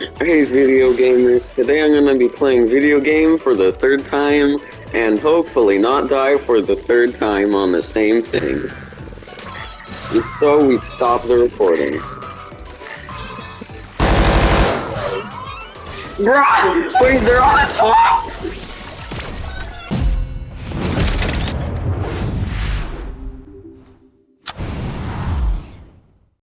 Hey video gamers, today I'm gonna be playing video game for the third time and hopefully not die for the third time on the same thing. So, we stop the recording. Bruh! Wait, they're on top!